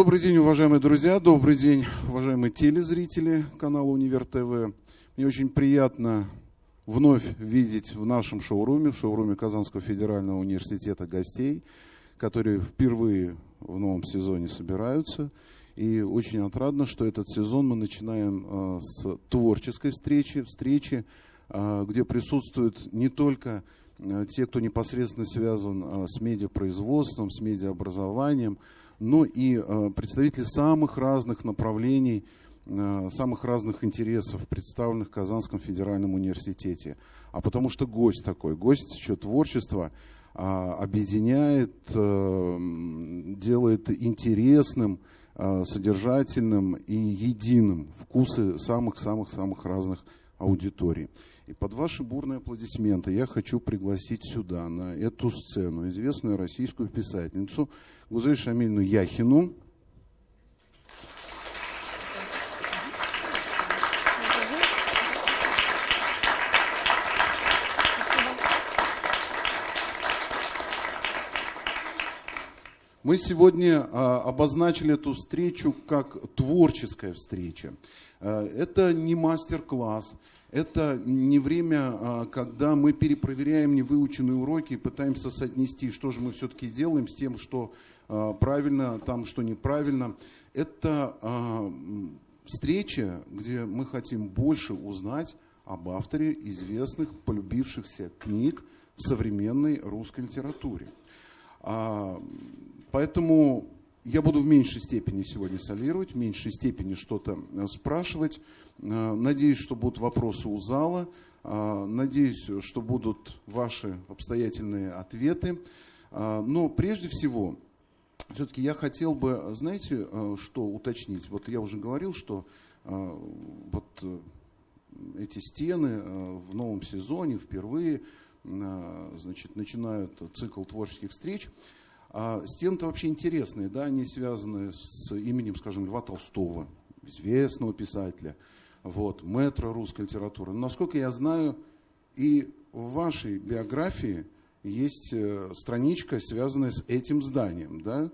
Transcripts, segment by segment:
Добрый день, уважаемые друзья, добрый день, уважаемые телезрители канала Универ ТВ. Мне очень приятно вновь видеть в нашем шоуруме, в шоуруме Казанского федерального университета гостей, которые впервые в новом сезоне собираются. И очень отрадно, что этот сезон мы начинаем э, с творческой встречи, встречи, э, где присутствуют не только э, те, кто непосредственно связан с медиапроизводством, с медиаобразованием, но и э, представители самых разных направлений, э, самых разных интересов, представленных в Казанском федеральном университете. А потому что гость такой, гость еще творчества а, объединяет, э, делает интересным, содержательным и единым вкусы самых-самых-самых разных аудиторий. И под ваши бурные аплодисменты я хочу пригласить сюда, на эту сцену, известную российскую писательницу Гузель Шамильну Яхину. Мы сегодня а, обозначили эту встречу как творческая встреча. А, это не мастер-класс, это не время, а, когда мы перепроверяем невыученные уроки и пытаемся соотнести, что же мы все-таки делаем с тем, что а, правильно, там, что неправильно. Это а, встреча, где мы хотим больше узнать об авторе известных, полюбившихся книг в современной русской литературе. Поэтому я буду в меньшей степени сегодня солировать, в меньшей степени что-то э, спрашивать. Э, надеюсь, что будут вопросы у зала. Э, надеюсь, что будут ваши обстоятельные ответы. Но прежде всего, все-таки я хотел бы, знаете, что уточнить? Вот я уже говорил, что вот эти стены в новом сезоне впервые значит, начинают цикл творческих встреч. А стены-то вообще интересные, да, они связаны с именем, скажем, Льва Толстого, известного писателя, вот, мэтра русской литературы. Но, насколько я знаю, и в вашей биографии есть э, страничка, связанная с этим зданием, да,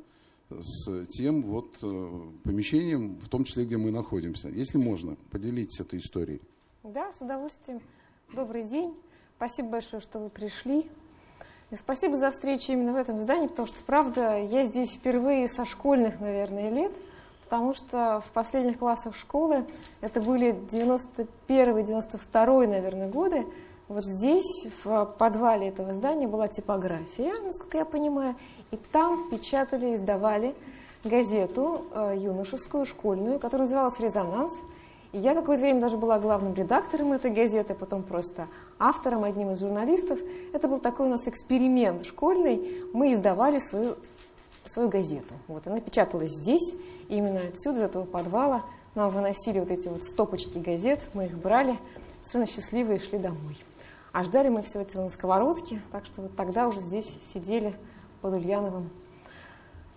с тем вот э, помещением, в том числе, где мы находимся. Если можно, поделитесь этой историей. Да, с удовольствием. Добрый день. Спасибо большое, что вы пришли. И спасибо за встречу именно в этом здании, потому что, правда, я здесь впервые со школьных, наверное, лет, потому что в последних классах школы, это были 91-92, наверное, годы, вот здесь, в подвале этого здания, была типография, насколько я понимаю, и там печатали, издавали газету э, юношескую, школьную, которая называлась «Резонанс», и я какое-то время даже была главным редактором этой газеты, потом просто автором, одним из журналистов. Это был такой у нас эксперимент школьный. Мы издавали свою, свою газету. Вот, она печаталась здесь, именно отсюда, из этого подвала. Нам выносили вот эти вот стопочки газет, мы их брали, совершенно счастливые шли домой. А ждали мы все это на сковородке, так что вот тогда уже здесь сидели под Ульяновым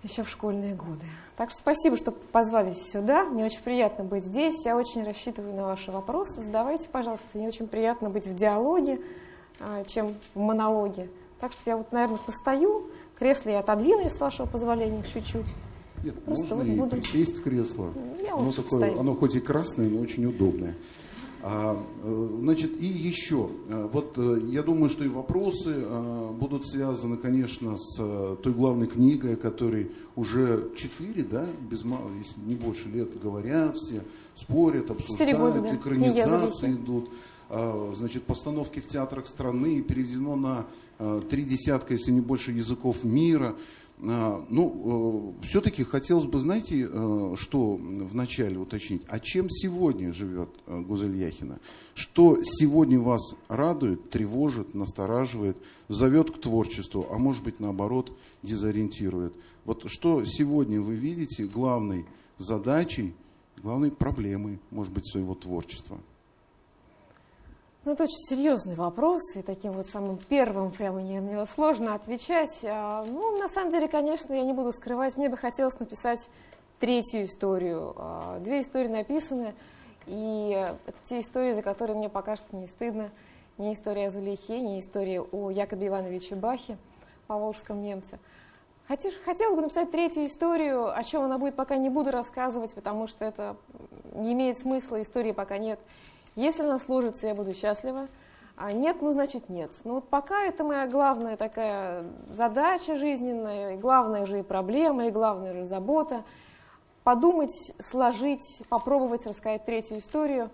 еще в школьные годы. Так что спасибо, что позвали сюда. Мне очень приятно быть здесь. Я очень рассчитываю на ваши вопросы. Задавайте, пожалуйста. Мне очень приятно быть в диалоге, а, чем в монологе. Так что я вот, наверное, постою. Кресло я отодвину, с вашего позволения, чуть-чуть. Нет, Просто можно вот буду... присесть в кресло. Я оно, такое, оно хоть и красное, но очень удобное. А, э, значит, и еще, э, вот э, я думаю, что и вопросы будут связаны, конечно, с той главной книгой, которой уже четыре, да, без мало, если не больше лет говорят, все спорят, обсуждают, года, да. экранизации идут, а, значит, постановки в театрах страны переведено на три десятка, если не больше языков мира. А, ну, э, все-таки хотелось бы, знаете, э, что вначале уточнить? А чем сегодня живет э, Гузель Яхина? Что сегодня вас радует, тревожит, настораживает, зовет к творчеству, а может быть, наоборот, дезориентирует? Вот что сегодня вы видите главной задачей, главной проблемой, может быть, своего творчества? Ну, это очень серьезный вопрос, и таким вот самым первым прямо мне на него сложно отвечать. А, ну, на самом деле, конечно, я не буду скрывать, мне бы хотелось написать третью историю. А, две истории написаны, и это те истории, за которые мне пока что не стыдно. Не история о Зулейхе, не история о Якобе Ивановиче Бахе, поволжском немце. Хотела бы написать третью историю, о чем она будет, пока не буду рассказывать, потому что это не имеет смысла, истории пока нет. Если она сложится, я буду счастлива. А нет, ну значит нет. Но вот пока это моя главная такая задача жизненная, и главная же и проблема, и главная же забота. Подумать, сложить, попробовать рассказать третью историю.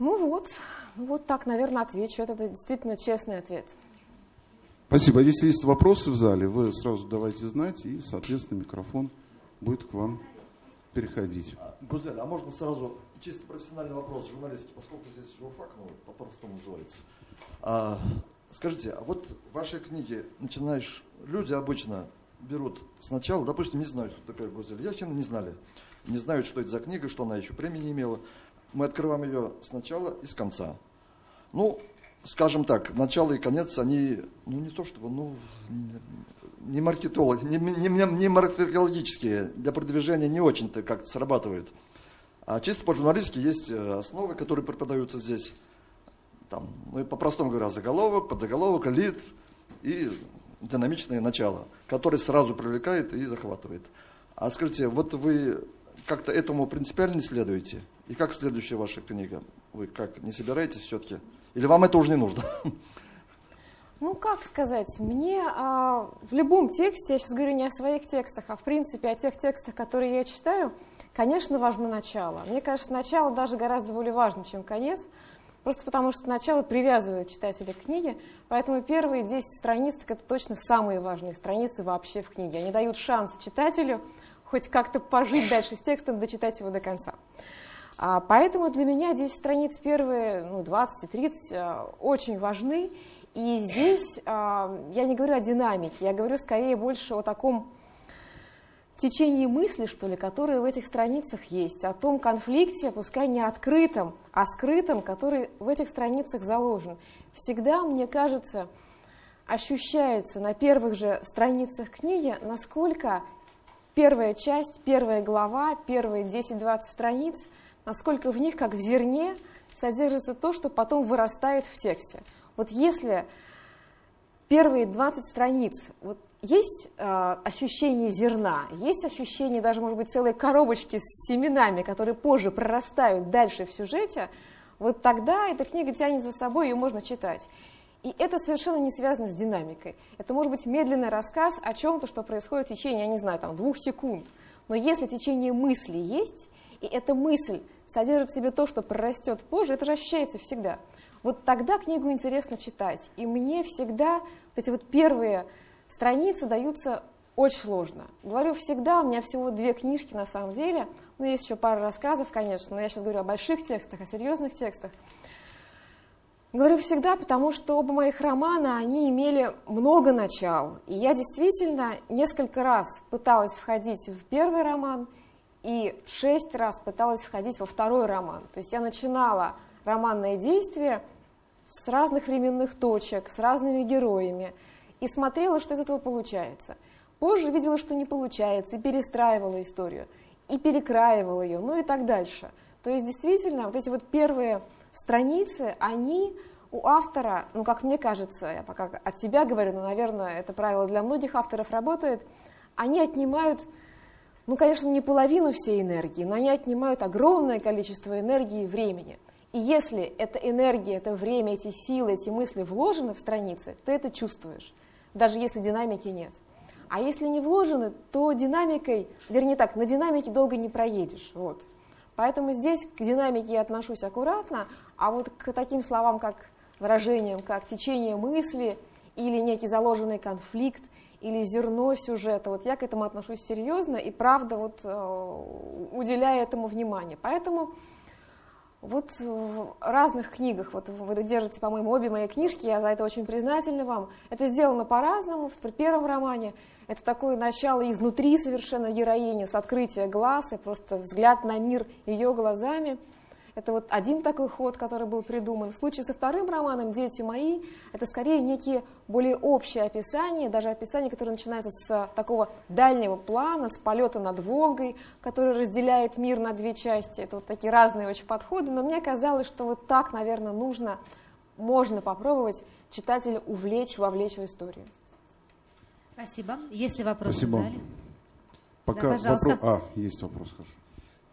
Ну вот, вот так, наверное, отвечу. Это действительно честный ответ. Спасибо. А если есть вопросы в зале, вы сразу давайте знать, и, соответственно, микрофон будет к вам переходить. Гузель, а можно сразу чисто профессиональный вопрос журналистики, поскольку здесь журфак, ну, по-простому называется. А, скажите, а вот в вашей книге начинаешь, люди обычно берут сначала, допустим, не знают, кто такая Гузель Яхина, не знали, не знают, что это за книга, что она еще премии не имела. Мы открываем ее сначала и с конца. Ну, скажем так, начало и конец, они, ну не то чтобы, ну, не маркетологи, не, не, не маркетологические, для продвижения не очень-то как-то срабатывают. А чисто по-журналистски есть э, основы, которые преподаются здесь. Там, ну по-простому говоря, заголовок, подзаголовок, лид и динамичное начало, которое сразу привлекает и захватывает. А скажите, вот вы как-то этому принципиально не следуете? И как следующая ваша книга? Вы как, не собираетесь все-таки? Или вам это уже не нужно? Ну, как сказать, мне а, в любом тексте, я сейчас говорю не о своих текстах, а в принципе о тех текстах, которые я читаю, конечно, важно начало. Мне кажется, начало даже гораздо более важно, чем конец, просто потому что начало привязывает читателя к книге, поэтому первые 10 страниц – это точно самые важные страницы вообще в книге. Они дают шанс читателю хоть как-то пожить дальше с текстом, дочитать его до конца. А, поэтому для меня 10 страниц первые, ну, 20 и 30 а, очень важны. И здесь а, я не говорю о динамике, я говорю скорее больше о таком течении мысли, что ли, которое в этих страницах есть, о том конфликте, пускай не открытом, а скрытом, который в этих страницах заложен. Всегда, мне кажется, ощущается на первых же страницах книги, насколько первая часть, первая глава, первые 10-20 страниц – насколько в них, как в зерне, содержится то, что потом вырастает в тексте. Вот если первые 20 страниц, вот есть э, ощущение зерна, есть ощущение даже, может быть, целой коробочки с семенами, которые позже прорастают дальше в сюжете, вот тогда эта книга тянет за собой, ее можно читать. И это совершенно не связано с динамикой. Это может быть медленный рассказ о чем-то, что происходит в течение, я не знаю, там, двух секунд. Но если течение мысли есть, и эта мысль содержит в себе то, что прорастет позже, это же ощущается всегда. Вот тогда книгу интересно читать. И мне всегда вот эти вот первые страницы даются очень сложно. Говорю всегда, у меня всего две книжки на самом деле, ну есть еще пара рассказов, конечно, но я сейчас говорю о больших текстах, о серьезных текстах. Говорю всегда, потому что оба моих романа, они имели много начал. И я действительно несколько раз пыталась входить в первый роман – и шесть раз пыталась входить во второй роман. То есть я начинала романное действие с разных временных точек, с разными героями, и смотрела, что из этого получается. Позже видела, что не получается, и перестраивала историю, и перекраивала ее, ну и так дальше. То есть действительно вот эти вот первые страницы, они у автора, ну как мне кажется, я пока от себя говорю, но, наверное, это правило для многих авторов работает, они отнимают ну, конечно, не половину всей энергии, но они отнимают огромное количество энергии и времени. И если эта энергия, это время, эти силы, эти мысли вложены в страницы, ты это чувствуешь, даже если динамики нет. А если не вложены, то динамикой, вернее так, на динамике долго не проедешь. Вот. Поэтому здесь к динамике я отношусь аккуратно, а вот к таким словам, как выражениям, как течение мысли или некий заложенный конфликт, или зерно сюжета. Вот я к этому отношусь серьезно и правда вот э, уделяю этому внимание. Поэтому вот в разных книгах, вот вы держите, по-моему, обе мои книжки, я за это очень признательна вам. Это сделано по-разному. В первом романе это такое начало изнутри совершенно героини, с открытия глаз и просто взгляд на мир ее глазами – это вот один такой ход, который был придуман. В случае со вторым романом «Дети мои» это скорее некие более общие описания, даже описания, которые начинаются с такого дальнего плана, с полета над Волгой, который разделяет мир на две части. Это вот такие разные очень подходы, но мне казалось, что вот так, наверное, нужно, можно попробовать читателя увлечь, вовлечь в историю. Спасибо. Есть ли вопросы Спасибо. в зале? Пока Да, пожалуйста. вопрос... А, есть вопрос, хорошо.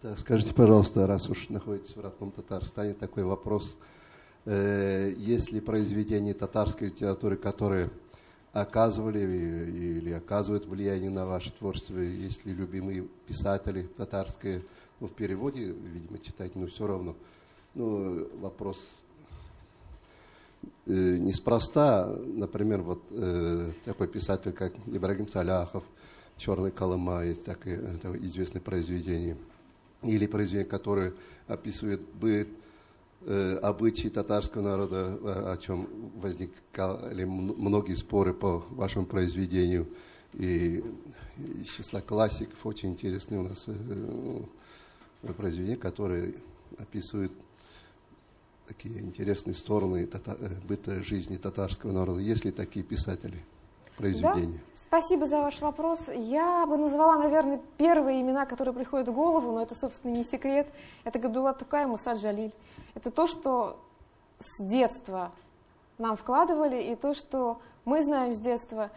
Да, скажите, пожалуйста, раз уж находитесь в родном Татарстане, такой вопрос. Э, Есть ли произведения татарской литературы, которые оказывали или, оказывают влияние на ваше творчество? Есть ли любимые писатели татарские? Ну, в переводе, видимо, читать, но все равно. Ну, вопрос э, неспроста, например, вот э, такой писатель, как Ибрагим Саляхов, «Черный Колыма», есть такое, это известное произведение. Или произведение, которое описывает быт, э, обычаи татарского народа, о, о чем возникали многие споры по вашему произведению. И из числа классиков очень интересные у нас э, произведения, которые описывают такие интересные стороны тата- э, быта жизни татарского народа. Есть ли такие писатели произведения? Спасибо за ваш вопрос. Я бы назвала, наверное, первые имена, которые приходят в голову, но это, собственно, не секрет. Это Гадула Тукай и Муса Джалиль. Это то, что с детства нам вкладывали, и то, что мы знаем с детства.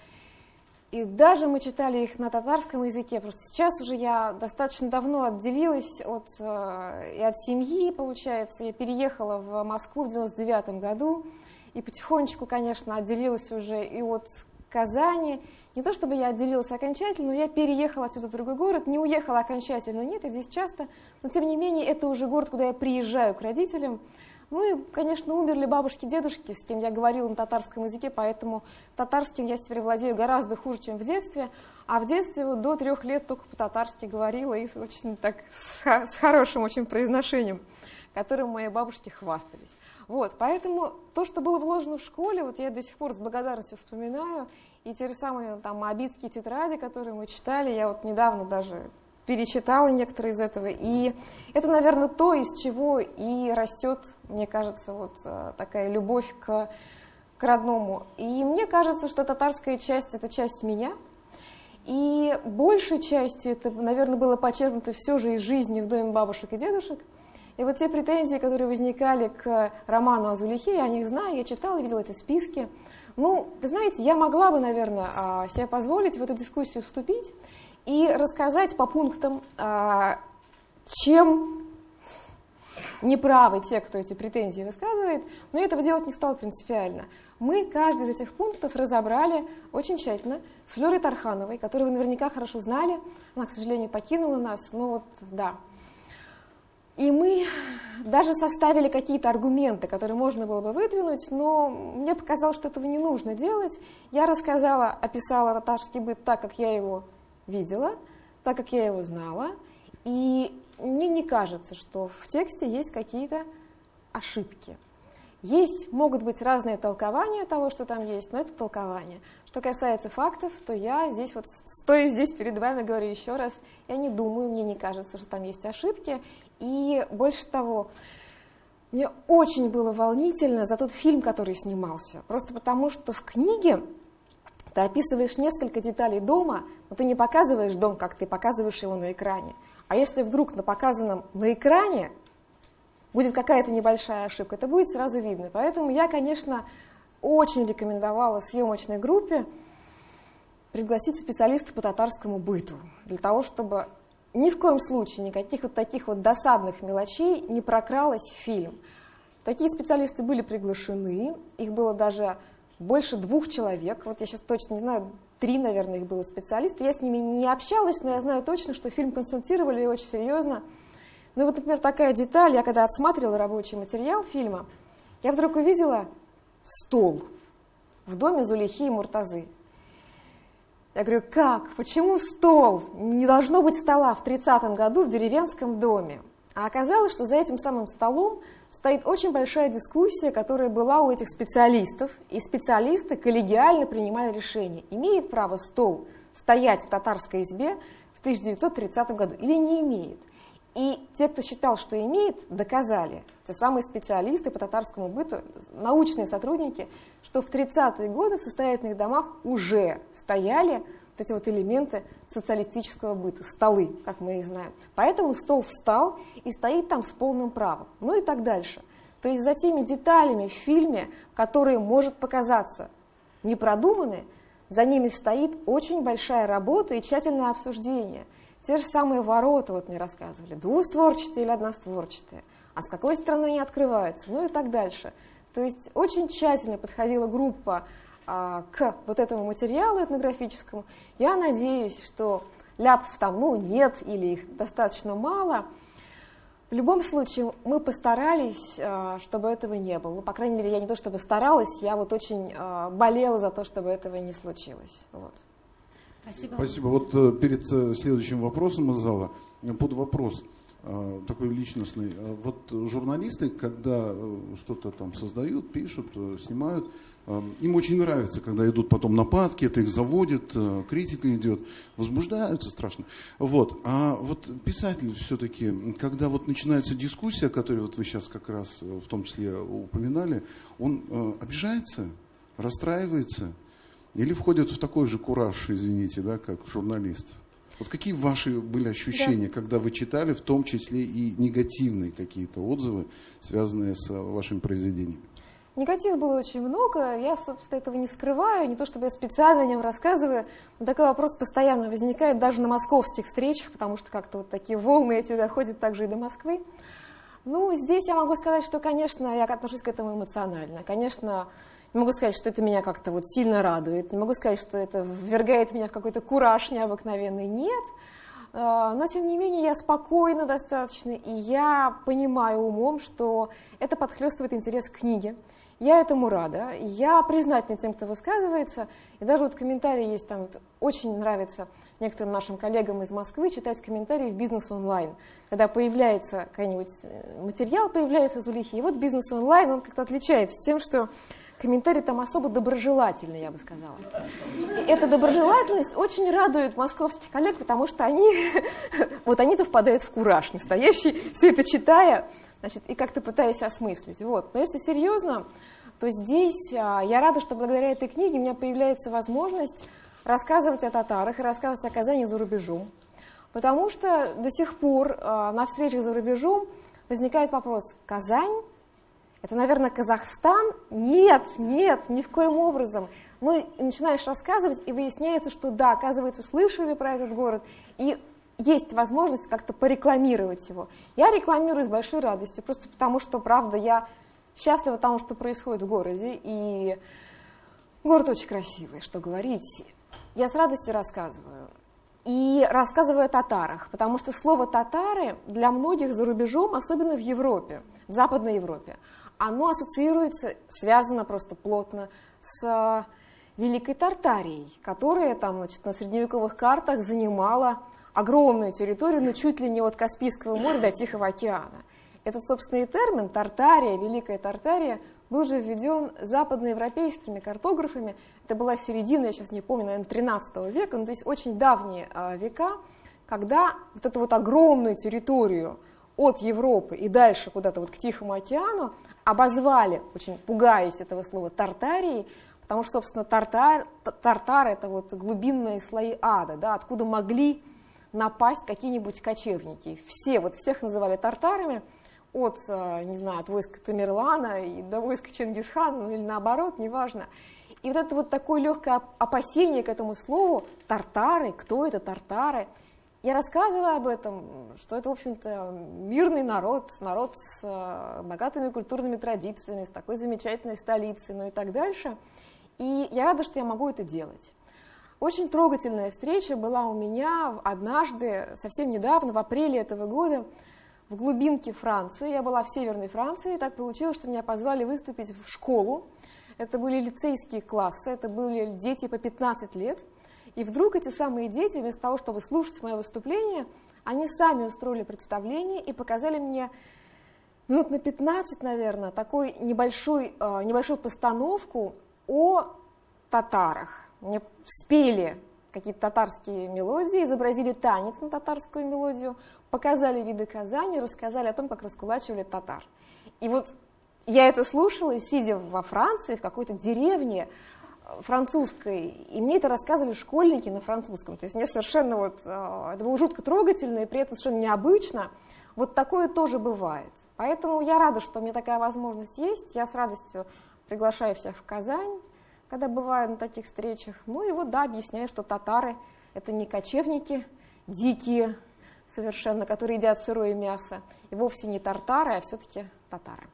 И даже мы читали их на татарском языке. Просто сейчас уже я достаточно давно отделилась от, э, и от семьи, получается. Я переехала в Москву в 99 году. И потихонечку, конечно, отделилась уже и от Казани. Не то чтобы я отделилась окончательно, но я переехала отсюда в другой город. Не уехала окончательно, нет, я здесь часто. Но тем не менее, это уже город, куда я приезжаю к родителям. Ну и, конечно, умерли бабушки, дедушки, с кем я говорила на татарском языке, поэтому татарским я теперь владею гораздо хуже, чем в детстве. А в детстве вот до трех лет только по-татарски говорила и очень так с, с хорошим очень произношением, которым мои бабушки хвастались. Вот, поэтому то, что было вложено в школе, вот я до сих пор с благодарностью вспоминаю, и те же самые там абитские тетради, которые мы читали, я вот недавно даже перечитала некоторые из этого, и это, наверное, то, из чего и растет, мне кажется, вот э, такая любовь к, к родному. И мне кажется, что татарская часть – это часть меня, и большей частью это, наверное, было почерпнуто все же из жизни в доме бабушек и дедушек. И вот те претензии, которые возникали к роману о Зулихе, я о них знаю, я читала, видела эти списки. Ну, вы знаете, я могла бы, наверное, а, себе позволить в эту дискуссию вступить и рассказать по пунктам, а, чем неправы те, кто эти претензии высказывает, но я этого делать не стала принципиально. Мы каждый из этих пунктов разобрали очень тщательно с Флерой Тархановой, которую вы наверняка хорошо знали. Она, к сожалению, покинула нас, но вот да. И мы даже составили какие-то аргументы, которые можно было бы выдвинуть, но мне показалось, что этого не нужно делать. Я рассказала, описала татарский быт так, как я его видела, так, как я его знала. И мне не кажется, что в тексте есть какие-то ошибки. Есть, могут быть разные толкования того, что там есть, но это толкование. Что касается фактов, то я здесь вот, стоя здесь перед вами, говорю еще раз, я не думаю, мне не кажется, что там есть ошибки. И больше того, мне очень было волнительно за тот фильм, который снимался. Просто потому, что в книге ты описываешь несколько деталей дома, но ты не показываешь дом, как ты показываешь его на экране. А если вдруг на показанном на экране будет какая-то небольшая ошибка, это будет сразу видно. Поэтому я, конечно, очень рекомендовала съемочной группе пригласить специалиста по татарскому быту, для того, чтобы ни в коем случае никаких вот таких вот досадных мелочей не прокралось в фильм. Такие специалисты были приглашены, их было даже больше двух человек, вот я сейчас точно не знаю, три, наверное, их было специалиста, я с ними не общалась, но я знаю точно, что фильм консультировали очень серьезно. Ну вот, например, такая деталь, я когда отсматривала рабочий материал фильма, я вдруг увидела стол в доме Зулихи и Муртазы. Я говорю, как? Почему стол? Не должно быть стола в 30-м году в деревенском доме. А оказалось, что за этим самым столом стоит очень большая дискуссия, которая была у этих специалистов, и специалисты коллегиально принимали решение, имеет право стол стоять в татарской избе в 1930 году или не имеет. И те, кто считал, что имеет, доказали, те самые специалисты по татарскому быту, научные сотрудники, что в 30-е годы в состоятельных домах уже стояли вот эти вот элементы социалистического быта, столы, как мы их знаем. Поэтому стол встал и стоит там с полным правом. Ну и так дальше. То есть за теми деталями в фильме, которые может показаться непродуманные, за ними стоит очень большая работа и тщательное обсуждение. Те же самые ворота, вот мне рассказывали, двустворчатые или одностворчатые, а с какой стороны они открываются, ну и так дальше. То есть очень тщательно подходила группа а, к вот этому материалу этнографическому. Я надеюсь, что ляпов там ну, нет или их достаточно мало. В любом случае, мы постарались, а, чтобы этого не было. Ну, по крайней мере, я не то чтобы старалась, я вот очень а, болела за то, чтобы этого не случилось. Вот. Спасибо. Спасибо. Вот э, перед э, следующим вопросом из зала, э, под вопрос такой личностный. Вот журналисты, когда что-то там создают, пишут, снимают, им очень нравится, когда идут потом нападки, это их заводит, критика идет, возбуждаются страшно. Вот. А вот писатель все-таки, когда вот начинается дискуссия, которую вот вы сейчас как раз в том числе упоминали, он обижается, расстраивается, или входят в такой же кураж, извините, да, как журналист? Вот какие ваши были ощущения, да. когда вы читали, в том числе и негативные какие-то отзывы, связанные с вашими произведениями? Негатива было очень много, я, собственно, этого не скрываю, не то чтобы я специально о нем рассказываю, но такой вопрос постоянно возникает даже на московских встречах, потому что как-то вот такие волны эти доходят также и до Москвы. Ну, здесь я могу сказать, что, конечно, я отношусь к этому эмоционально. Конечно, не могу сказать, что это меня как-то вот сильно радует, не могу сказать, что это ввергает меня в какой-то кураж необыкновенный, нет. А, но, тем не менее, я спокойна достаточно, и я понимаю умом, что это подхлестывает интерес к книге. Я этому рада, я признательна тем, кто высказывается, и даже вот комментарии есть там, вот, очень нравится некоторым нашим коллегам из Москвы читать комментарии в «Бизнес онлайн», когда появляется какой-нибудь э, материал, появляется из Улихи, и вот «Бизнес онлайн», он как-то отличается тем, что комментарий там особо доброжелательный, я бы сказала. И эта доброжелательность очень радует московских коллег, потому что они, вот они-то впадают в кураж настоящий, все это читая, значит, и как-то пытаясь осмыслить. Вот. Но если серьезно, то здесь а, я рада, что благодаря этой книге у меня появляется возможность рассказывать о татарах и рассказывать о Казани за рубежом. Потому что до сих пор а, на встречах за рубежом возникает вопрос, Казань это, наверное, Казахстан? Нет, нет, ни в коем образом. Ну, начинаешь рассказывать, и выясняется, что да, оказывается, слышали про этот город, и есть возможность как-то порекламировать его. Я рекламирую с большой радостью, просто потому что, правда, я счастлива тому, что происходит в городе, и город очень красивый, что говорить. Я с радостью рассказываю. И рассказываю о татарах, потому что слово «татары» для многих за рубежом, особенно в Европе, в Западной Европе, оно ассоциируется, связано просто плотно с Великой Тартарией, которая там, значит, на средневековых картах занимала огромную территорию, но чуть ли не от Каспийского моря до Тихого океана. Этот, собственный термин «Тартария», «Великая Тартария» был же введен западноевропейскими картографами. Это была середина, я сейчас не помню, наверное, 13 века, ну, то есть очень давние а, века, когда вот эту вот огромную территорию от Европы и дальше куда-то вот к Тихому океану обозвали, очень пугаясь этого слова, Тартарией, потому что, собственно, тартар, тартар это вот глубинные слои ада, да, откуда могли напасть какие-нибудь кочевники. Все, вот всех называли тартарами, от, э, не знаю, от войска Тамерлана и до войска Чингисхана, ну или наоборот, неважно. И вот это вот такое легкое опасение к этому слову, тартары, кто это тартары – я рассказываю об этом, что это, в общем-то, мирный народ, народ с э, богатыми культурными традициями, с такой замечательной столицей, ну и так дальше. И я рада, что я могу это делать. Очень трогательная встреча была у меня однажды, совсем недавно, в апреле этого года, в глубинке Франции. Я была в Северной Франции, и так получилось, что меня позвали выступить в школу. Это были лицейские классы, это были дети по 15 лет – и вдруг эти самые дети, вместо того, чтобы слушать мое выступление, они сами устроили представление и показали мне минут на 15, наверное, такой небольшой, э, небольшую постановку о татарах. Мне спели какие-то татарские мелодии, изобразили танец на татарскую мелодию, показали виды Казани, рассказали о том, как раскулачивали татар. И вот я это слушала, сидя во Франции, в какой-то деревне, французской, и мне это рассказывали школьники на французском. То есть мне совершенно вот, э, это было жутко трогательно и при этом совершенно необычно. Вот такое тоже бывает. Поэтому я рада, что у меня такая возможность есть. Я с радостью приглашаю всех в Казань. когда бываю на таких встречах. Ну и вот, да, объясняю, что татары – это не кочевники дикие совершенно, которые едят сырое мясо, и вовсе не тартары, а все-таки татары.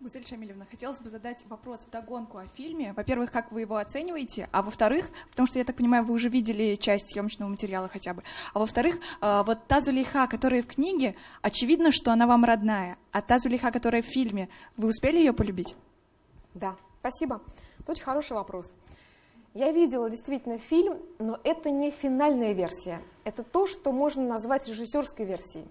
Гузель Шамилевна, хотелось бы задать вопрос в догонку о фильме. Во-первых, как вы его оцениваете? А во-вторых, потому что, я так понимаю, вы уже видели часть съемочного материала хотя бы. А во-вторых, э, вот та Зулейха, которая в книге, очевидно, что она вам родная. А та Зулейха, которая в фильме, вы успели ее полюбить? Да, спасибо. Это очень хороший вопрос. Я видела действительно фильм, но это не финальная версия. Это то, что можно назвать режиссерской версией.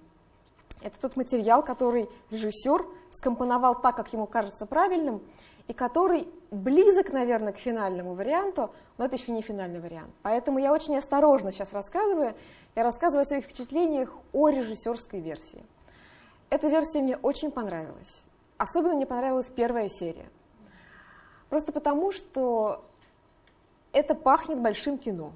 Это тот материал, который режиссер скомпоновал так, как ему кажется правильным, и который близок, наверное, к финальному варианту, но это еще не финальный вариант. Поэтому я очень осторожно сейчас рассказываю. Я рассказываю о своих впечатлениях о режиссерской версии. Эта версия мне очень понравилась. Особенно мне понравилась первая серия. Просто потому, что это пахнет большим кино.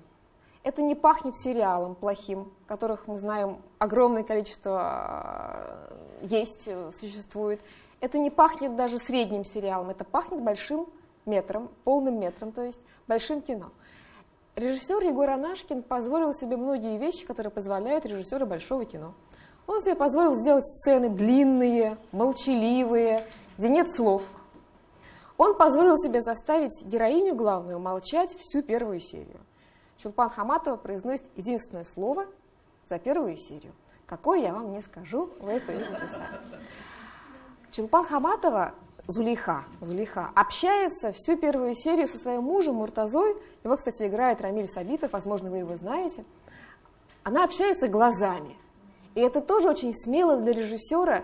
Это не пахнет сериалом плохим, которых мы знаем огромное количество э, есть, э, существует. Это не пахнет даже средним сериалом, это пахнет большим метром, полным метром, то есть большим кино. Режиссер Егор Анашкин позволил себе многие вещи, которые позволяют режиссеру большого кино. Он себе позволил сделать сцены длинные, молчаливые, где нет слов. Он позволил себе заставить героиню главную молчать всю первую серию. Чулпан Хаматова произносит единственное слово за первую серию. Какое я вам не скажу, вы это видите сами. Чулпан Хаматова, Зулейха, Зулейха, общается всю первую серию со своим мужем Муртазой. Его, кстати, играет Рамиль Сабитов, возможно, вы его знаете. Она общается глазами. И это тоже очень смело для режиссера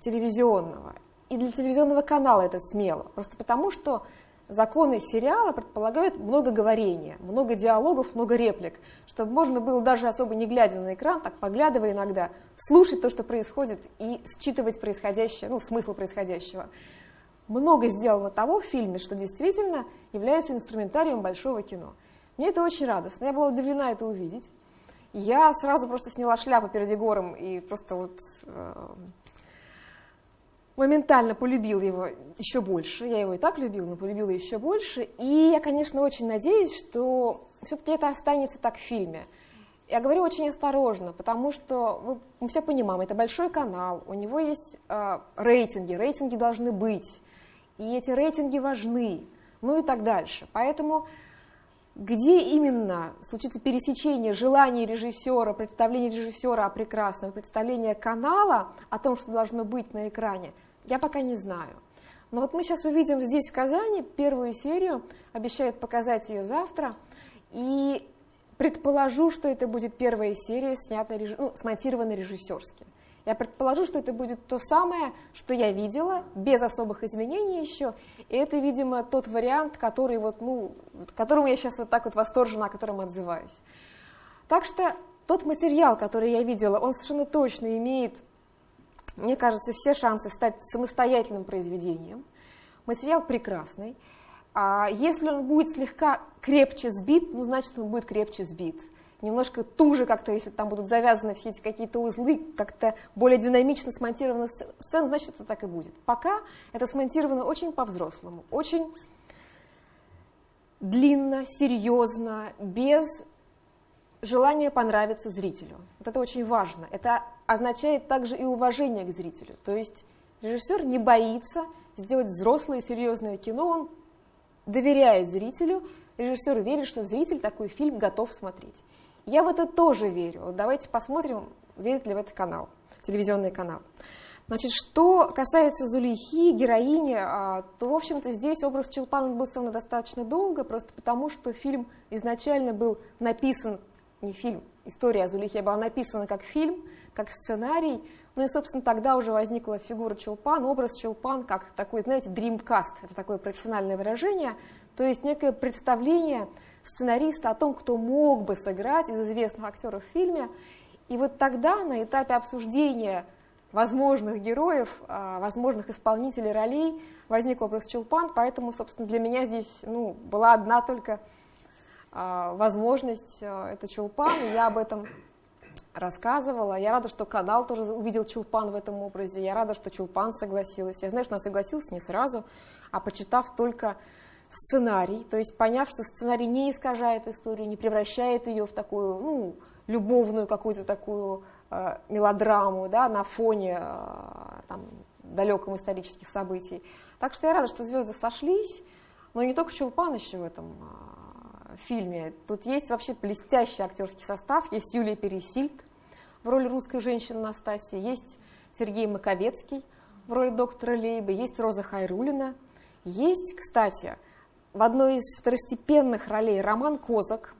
телевизионного. И для телевизионного канала это смело. Просто потому, что законы сериала предполагают много говорения, много диалогов, много реплик, чтобы можно было даже особо не глядя на экран, так поглядывая иногда, слушать то, что происходит, и считывать происходящее, ну, смысл происходящего. Много сделано того в фильме, что действительно является инструментарием большого кино. Мне это очень радостно, я была удивлена это увидеть. Я сразу просто сняла шляпу перед Егором и просто вот э, моментально полюбил его еще больше. Я его и так любила, но полюбила еще больше. И я, конечно, очень надеюсь, что все-таки это останется так в фильме. Я говорю очень осторожно, потому что мы все понимаем, это большой канал, у него есть э, рейтинги, рейтинги должны быть, и эти рейтинги важны, ну и так дальше. Поэтому где именно случится пересечение желаний режиссера, представления режиссера о прекрасном, представления канала о том, что должно быть на экране, я пока не знаю. Но вот мы сейчас увидим здесь, в Казани, первую серию, обещают показать ее завтра, и предположу, что это будет первая серия, снятая, ну, смонтированная режиссерски. Я предположу, что это будет то самое, что я видела, без особых изменений еще, и это, видимо, тот вариант, который вот, ну, которому я сейчас вот так вот восторжена, о котором отзываюсь. Так что тот материал, который я видела, он совершенно точно имеет мне кажется, все шансы стать самостоятельным произведением. Материал прекрасный. А если он будет слегка крепче сбит, ну, значит, он будет крепче сбит. Немножко туже как-то, если там будут завязаны все эти какие-то узлы, как-то более динамично смонтирована сцена, значит, это так и будет. Пока это смонтировано очень по-взрослому, очень длинно, серьезно, без желание понравиться зрителю. Вот это очень важно. Это означает также и уважение к зрителю. То есть режиссер не боится сделать взрослое серьезное кино, он доверяет зрителю, режиссер верит, что зритель такой фильм готов смотреть. Я в это тоже верю. Вот давайте посмотрим, верит ли в этот канал, телевизионный канал. Значит, что касается Зулейхи, героини, а, то, в общем-то, здесь образ Челпана был сделан достаточно долго, просто потому, что фильм изначально был написан не фильм, история о Зулихе была написана как фильм, как сценарий, ну и, собственно, тогда уже возникла фигура Чулпан, образ Чулпан, как такой, знаете, dreamcast, это такое профессиональное выражение, то есть некое представление сценариста о том, кто мог бы сыграть из известных актеров в фильме. И вот тогда, на этапе обсуждения возможных героев, а, возможных исполнителей ролей, возник образ Чулпан, поэтому, собственно, для меня здесь ну, была одна только возможность, а, это Чулпан, я об этом рассказывала. Я рада, что канал тоже увидел Чулпан в этом образе. Я рада, что Чулпан согласилась. Я знаю, что она согласилась не сразу, а почитав только сценарий, то есть поняв, что сценарий не искажает историю, не превращает ее в такую, ну, любовную какую-то такую э, мелодраму, да, на фоне э, там, далеком исторических событий. Так что я рада, что звезды сошлись, но не только Чулпан еще в этом фильме. Тут есть вообще блестящий актерский состав, есть Юлия Пересильд в роли русской женщины Настасии, есть Сергей Маковецкий в роли доктора Лейбы, есть Роза Хайрулина, есть, кстати, в одной из второстепенных ролей Роман Козак.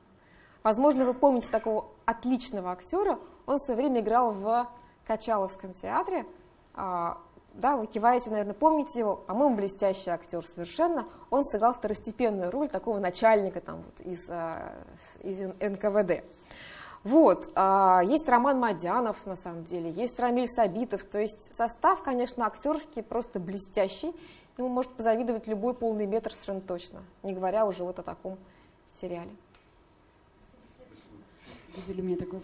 Возможно, вы помните такого отличного актера. Он в свое время играл в Качаловском театре. Да, вы киваете, наверное, помните его. По-моему, блестящий актер совершенно. Он сыграл второстепенную роль такого начальника там, вот, из, а, из НКВД. Вот, а, есть Роман Мадянов, на самом деле, есть Рамиль Сабитов, то есть состав, конечно, актерский просто блестящий, ему может позавидовать любой полный метр совершенно точно, не говоря уже вот о таком сериале. Видели, у меня такой.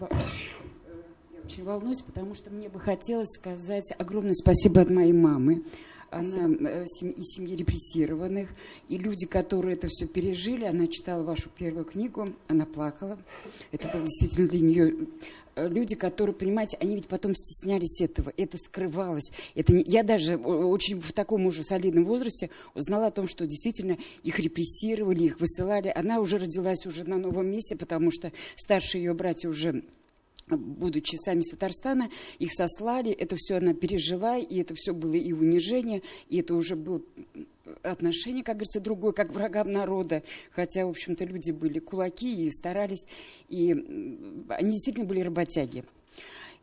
Очень волнуюсь, потому что мне бы хотелось сказать огромное спасибо от моей мамы. Она э, из семьи репрессированных. И люди, которые это все пережили, она читала вашу первую книгу, она плакала. Это было действительно для нее Э, люди, которые, понимаете, они ведь потом стеснялись этого, это скрывалось. Это не... Я даже очень в таком уже солидном возрасте узнала о том, что действительно их репрессировали, их высылали. Она уже родилась уже на новом месте, потому что старшие ее братья уже будучи сами с Татарстана, их сослали, это все она пережила, и это все было и унижение, и это уже было отношение, как говорится, другое, как врагам народа, хотя, в общем-то, люди были кулаки и старались, и они действительно были работяги.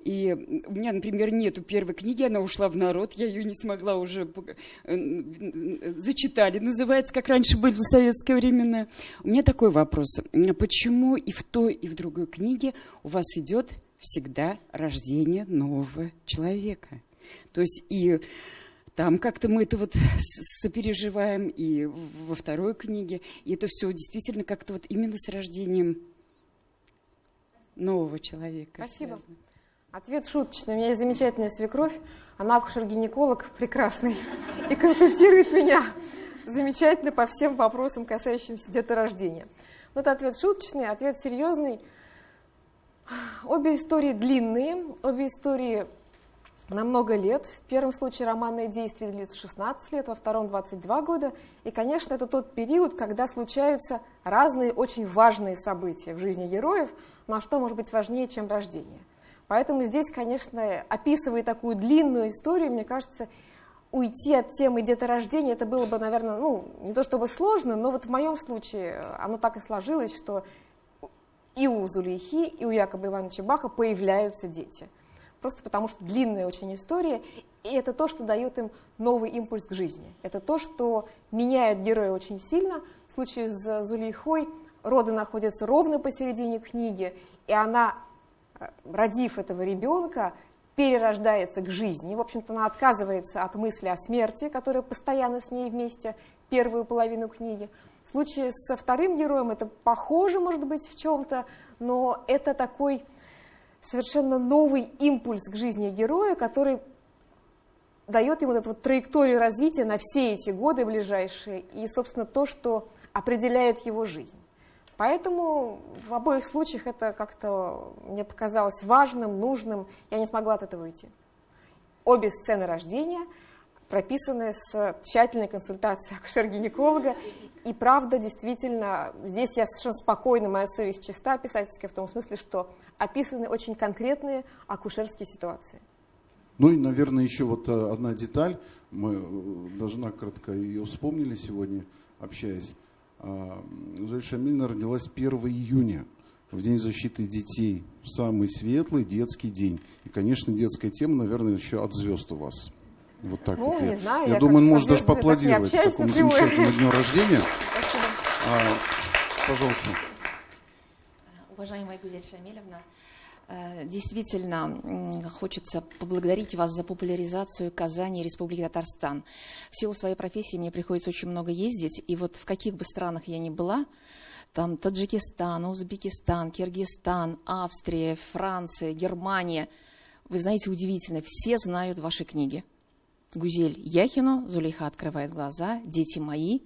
И у меня, например, нету первой книги, она ушла в народ, я ее не смогла уже зачитали, называется, как раньше было в советское времена. У меня такой вопрос. Почему и в той, и в другой книге у вас идет всегда рождение нового человека? То есть и там как-то мы это вот сопереживаем, и во второй книге. И это все действительно как-то вот именно с рождением нового человека. Спасибо. Связано. Ответ шуточный. У меня есть замечательная свекровь. Она акушер-гинеколог прекрасный и консультирует меня замечательно по всем вопросам, касающимся деторождения. Но это ответ шуточный, ответ серьезный. Обе истории длинные, обе истории на много лет. В первом случае романное действие длится 16 лет, во втором 22 года. И, конечно, это тот период, когда случаются разные очень важные события в жизни героев, но что может быть важнее, чем рождение. Поэтому здесь, конечно, описывая такую длинную историю, мне кажется, уйти от темы деторождения, это было бы, наверное, ну, не то чтобы сложно, но вот в моем случае оно так и сложилось, что и у Зулейхи, и у Якоба Ивановича Баха появляются дети – просто потому что длинная очень история, и это то, что дает им новый импульс к жизни. Это то, что меняет героя очень сильно. В случае с Зулейхой роды находятся ровно посередине книги, и она, э, родив этого ребенка, перерождается к жизни. В общем-то, она отказывается от мысли о смерти, которая постоянно с ней вместе первую половину книги. В случае со вторым героем это похоже, может быть, в чем-то, но это такой совершенно новый импульс к жизни героя, который дает ему эту вот траекторию развития на все эти годы ближайшие и, собственно, то, что определяет его жизнь. Поэтому в обоих случаях это как-то мне показалось важным, нужным, я не смогла от этого уйти. Обе сцены рождения прописаны с тщательной консультацией акушер-гинеколога, и правда, действительно, здесь я совершенно спокойна, моя совесть чиста писательская, в том смысле, что описаны очень конкретные акушерские ситуации. Ну и, наверное, еще вот э, одна деталь, мы э, даже накратко ее вспомнили сегодня, общаясь. А, Зоя Шамильна родилась 1 июня, в День защиты детей. Самый светлый детский день. И, конечно, детская тема, наверное, еще от звезд у вас. Вот так ну, вот. Не знаю, я, я думаю, можно даже поаплодировать так такому замечательному дню рождения. Спасибо. А, пожалуйста. Уважаемая Гузель Шамилевна, Действительно, хочется поблагодарить вас за популяризацию Казани и Республики Татарстан. В силу своей профессии мне приходится очень много ездить, и вот в каких бы странах я ни была, там Таджикистан, Узбекистан, Киргизстан, Австрия, Франция, Германия. Вы знаете, удивительно, все знают ваши книги. Гузель Яхину, Зулейха открывает глаза, дети мои.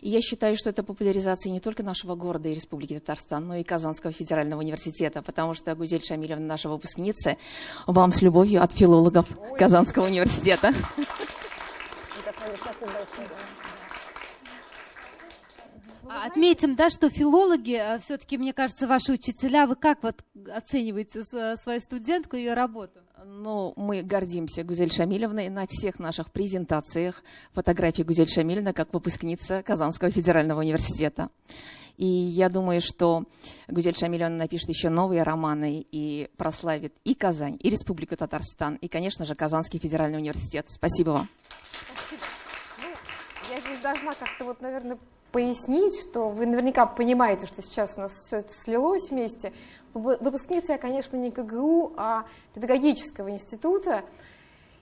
И я считаю, что это популяризация не только нашего города и Республики Татарстан, но и Казанского федерального университета, потому что Гузель Шамилевна, наша выпускница, вам с любовью от филологов Казанского университета. А отметим, да, что филологи, а, все-таки, мне кажется, ваши учителя, вы как вот оцениваете свою студентку и ее работу? Ну, мы гордимся Гузель Шамилевной на всех наших презентациях фотографии Гузель Шамилевна как выпускница Казанского федерального университета. И я думаю, что Гузель Шамилевна напишет еще новые романы и прославит и Казань, и Республику Татарстан, и, конечно же, Казанский федеральный университет. Спасибо вам. Спасибо. Ну, я здесь должна как-то вот, наверное, пояснить, что вы наверняка понимаете, что сейчас у нас все это слилось вместе. Выпускница я, конечно, не КГУ, а педагогического института.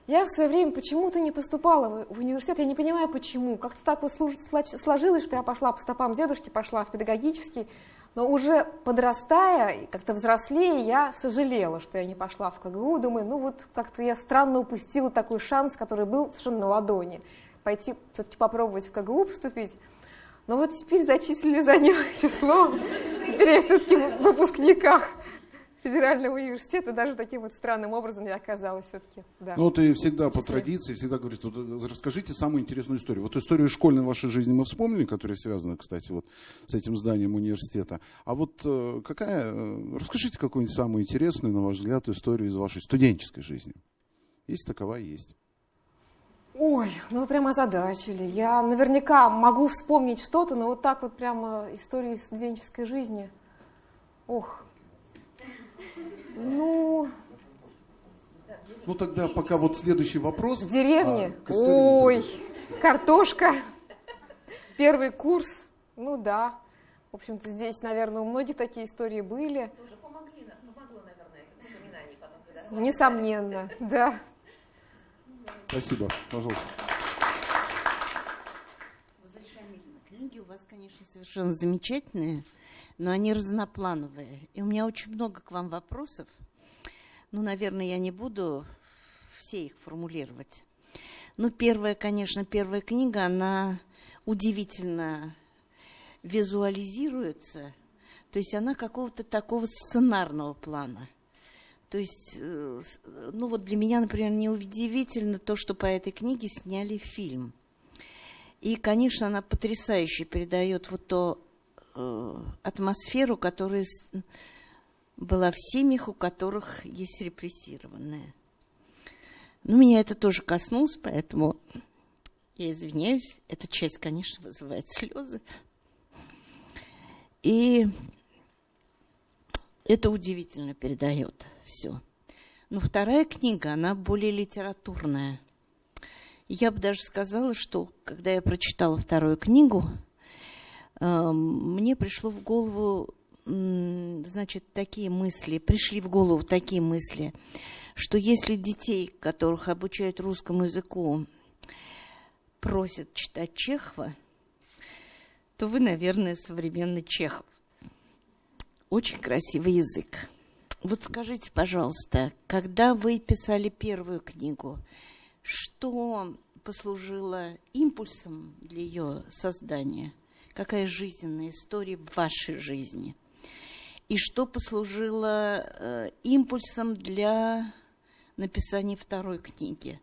Я в свое время почему-то не поступала в университет, я не понимаю почему. Как-то так вот сложилось, что я пошла по стопам дедушки, пошла в педагогический, но уже подрастая, как-то взрослее, я сожалела, что я не пошла в КГУ. Думаю, ну вот как-то я странно упустила такой шанс, который был совершенно на ладони. Пойти все-таки попробовать в КГУ поступить. Но вот теперь зачислили за него число. Теперь я все-таки в выпускниках федерального университета даже таким вот странным образом я оказалась все-таки. Да. Ну, ты всегда по традиции всегда говорит, вот, э, расскажите самую интересную историю. Вот историю школьной вашей жизни мы вспомнили, которая связана, кстати, вот с этим зданием университета. А вот э, какая, э, расскажите какую-нибудь самую интересную, на ваш взгляд, историю из вашей студенческой жизни. Есть такова, есть. Ой, ну вы прямо озадачили. Я наверняка могу вспомнить что-то, но вот так вот прямо историю студенческой жизни. Ох. Ну... Ну тогда пока вот следующий вопрос. В деревне? А, Ой, картошка. Первый курс. Ну да. В общем-то, здесь, наверное, у многих такие истории были. Тоже помогли, помогло, наверное? Несомненно, да. Спасибо. Пожалуйста. Книги у вас, конечно, совершенно замечательные, но они разноплановые. И у меня очень много к вам вопросов. Ну, наверное, я не буду все их формулировать. Ну, первая, конечно, первая книга, она удивительно визуализируется. То есть она какого-то такого сценарного плана – то есть, э, ну вот для меня, например, неудивительно то, что по этой книге сняли фильм. И, конечно, она потрясающе передает вот ту э, атмосферу, которая была в семьях, у которых есть репрессированные. Ну, меня это тоже коснулось, поэтому я извиняюсь. Эта часть, конечно, вызывает слезы. И это удивительно передает все. Но вторая книга, она более литературная. Я бы даже сказала, что когда я прочитала вторую книгу, эм, мне пришло в голову, значит, такие мысли, пришли в голову такие мысли, что если детей, которых обучают русскому языку, просят читать Чехова, то вы, наверное, современный Чехов. Очень красивый язык. Вот скажите, пожалуйста, когда вы писали первую книгу, что послужило импульсом для ее создания? Какая жизненная история в вашей жизни? И что послужило э, импульсом для написания второй книги?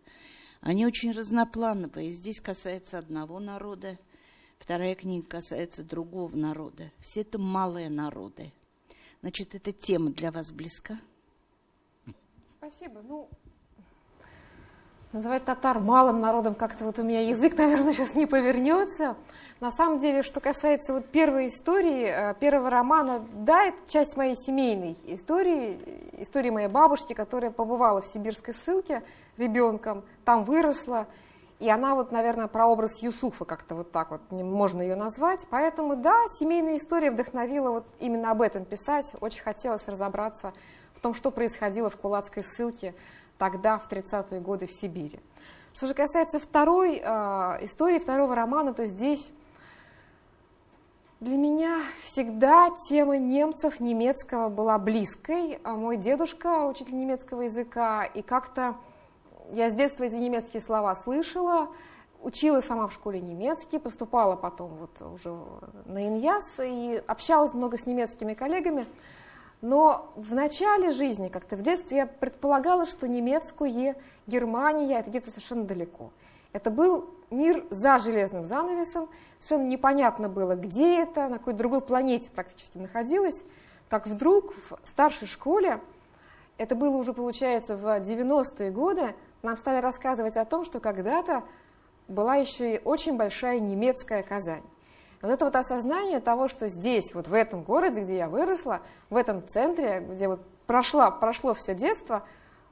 Они очень разноплановые. Здесь касается одного народа, вторая книга касается другого народа. Все это малые народы. Значит, эта тема для вас близка? Спасибо. Ну, называть татар малым народом как-то вот у меня язык, наверное, сейчас не повернется. На самом деле, что касается вот первой истории, э, первого романа, да, это часть моей семейной истории, истории моей бабушки, которая побывала в сибирской ссылке ребенком, там выросла, и она вот, наверное, про образ Юсуфа как-то вот так вот можно ее назвать. Поэтому, да, семейная история вдохновила вот именно об этом писать. Очень хотелось разобраться в том, что происходило в кулацкой ссылке тогда, в 30-е годы в Сибири. Что же касается второй э, истории, второго романа, то здесь Для меня всегда тема немцев, немецкого была близкой. А мой дедушка учитель немецкого языка, и как-то я с детства эти немецкие слова слышала, училась сама в школе немецкий, поступала потом вот уже на Иньяс и общалась много с немецкими коллегами. Но в начале жизни, как-то в детстве, я предполагала, что немецкое, Германия, это где-то совершенно далеко. Это был мир за железным занавесом, совершенно непонятно было, где это, на какой другой планете практически находилась, как вдруг в старшей школе, это было уже, получается, в 90-е годы, нам стали рассказывать о том, что когда-то была еще и очень большая немецкая Казань. Вот это вот осознание того, что здесь, вот в этом городе, где я выросла, в этом центре, где вот прошла, прошло все детство,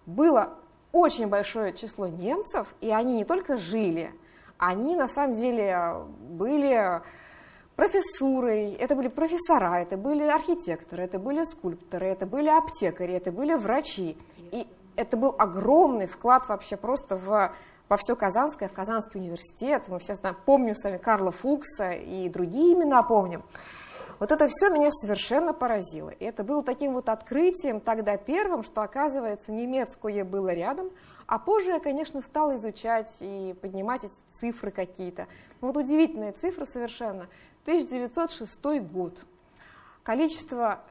было очень большое число немцев, и они не только жили, они на самом деле были профессурой, это были профессора, это были архитекторы, это были скульпторы, это были аптекари, это были врачи. И это был огромный вклад вообще просто в, во все Казанское, в Казанский университет. Мы все знаем, помним с вами Карла Фукса и другие имена помним. Вот это все меня совершенно поразило. И это было таким вот открытием тогда первым, что, оказывается, немецкое было рядом, а позже я, конечно, стала изучать и поднимать эти цифры какие-то. Вот удивительные цифры совершенно. 1906 год. Количество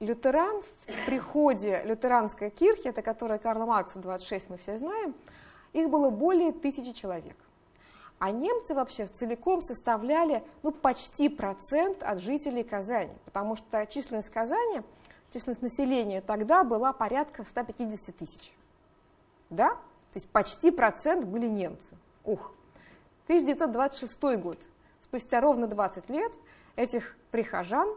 лютеран в приходе лютеранской кирхи, это которая Карла Маркса 26, мы все знаем, их было более тысячи человек. А немцы вообще целиком составляли ну, почти процент от жителей Казани, потому что численность Казани, численность населения тогда была порядка 150 тысяч. Да? То есть почти процент были немцы. Ух! 1926 год. Спустя ровно 20 лет этих прихожан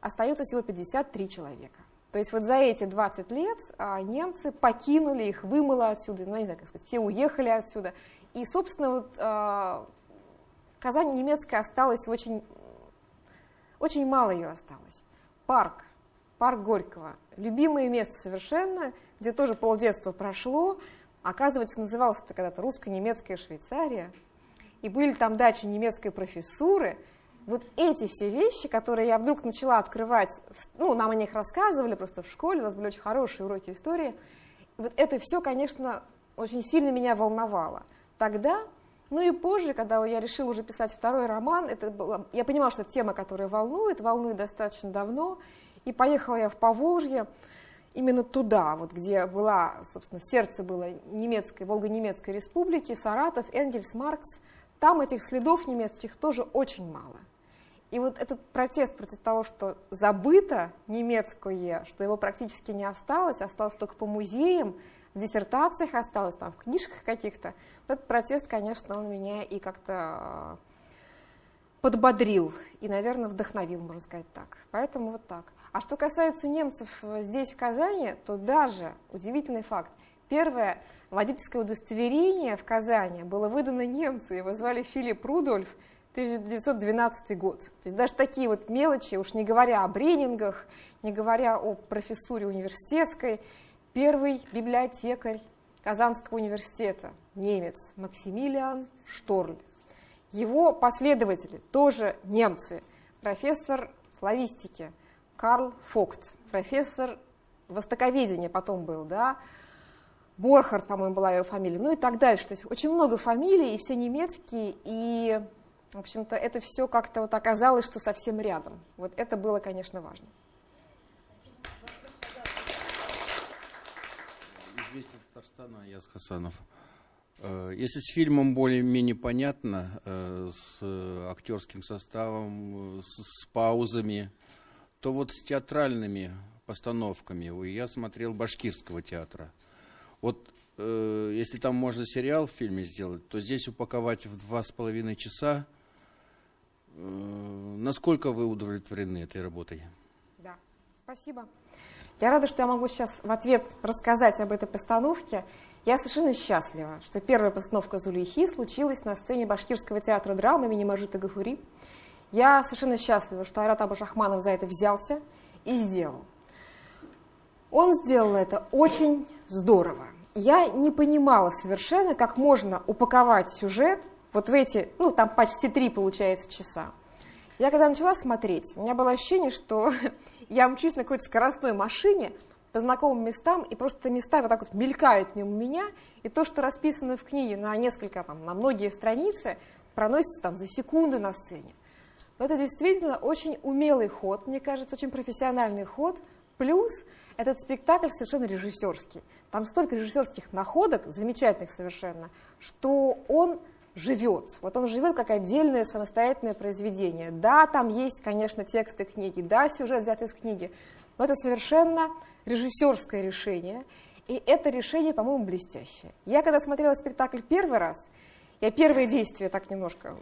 остается всего 53 человека. То есть вот за эти 20 лет а, немцы покинули их, вымыло отсюда, ну, не знаю, как сказать, все уехали отсюда. И, собственно, вот э, Казань немецкая осталась очень, очень мало ее осталось. Парк, парк Горького, любимое место совершенно, где тоже полдетства прошло, оказывается, назывался это когда-то русско-немецкая Швейцария, и были там дачи немецкой профессуры. Вот эти все вещи, которые я вдруг начала открывать, ну, нам о них рассказывали просто в школе, у нас были очень хорошие уроки истории, вот это все, конечно, очень сильно меня волновало. Тогда, ну и позже, когда я решила уже писать второй роман, это было, я понимала, что тема, которая волнует, волнует достаточно давно, и поехала я в Поволжье, именно туда, вот где была, собственно, сердце было немецкой, Волго-Немецкой республики, Саратов, Энгельс, Маркс, там этих следов немецких тоже очень мало. И вот этот протест против того, что забыто немецкое, что его практически не осталось, осталось только по музеям, в диссертациях осталось, там, в книжках каких-то. Этот протест, конечно, он меня и как-то подбодрил и, наверное, вдохновил, можно сказать так. Поэтому вот так. А что касается немцев здесь, в Казани, то даже удивительный факт. Первое водительское удостоверение в Казани было выдано немцу, его звали Филипп Рудольф, 1912 год. То есть даже такие вот мелочи, уж не говоря о бренингах, не говоря о профессуре университетской, Первый библиотекарь Казанского университета, немец Максимилиан Шторль. Его последователи тоже немцы. Профессор славистики Карл Фокт, профессор востоковедения потом был, да, Борхард, по-моему, была его фамилия, ну и так дальше. То есть очень много фамилий, и все немецкие, и, в общем-то, это все как-то вот оказалось, что совсем рядом. Вот это было, конечно, важно. «Известия Татарстана», Яс Хасанов. Э, если с фильмом более-менее понятно, э, с актерским составом, с, паузами, то вот с театральными постановками, я смотрел Башкирского театра. Вот э, если там можно сериал в фильме сделать, то здесь упаковать в два с половиной часа. Насколько вы удовлетворены этой работой? Да, спасибо. Я рада, что я могу сейчас в ответ рассказать об этой постановке. Я совершенно счастлива, что первая постановка Зулейхи случилась на сцене Башкирского театра драмы имени Мажита Гафури. Я совершенно счастлива, что Айрат Абушахманов за это взялся и сделал. Он сделал это очень здорово. Я не понимала совершенно, как можно упаковать сюжет вот в эти, ну там почти три получается часа, Я когда начала смотреть, у меня было ощущение, что я мчусь на какой-то скоростной машине по знакомым местам, и просто места вот так вот мелькают мимо меня, и то, что расписано в книге на несколько, там, на многие страницы, проносится там за секунды на сцене. Но это действительно очень умелый ход, мне кажется, очень профессиональный ход, плюс этот спектакль совершенно режиссерский. Там столько режиссерских находок, замечательных совершенно, что он живет. Вот он живет как отдельное самостоятельное произведение. Да, там есть, конечно, тексты книги, да, сюжет взят из книги, но это совершенно режиссерское решение, и это решение, по-моему, блестящее. Я когда смотрела спектакль первый раз, я первые действия так немножко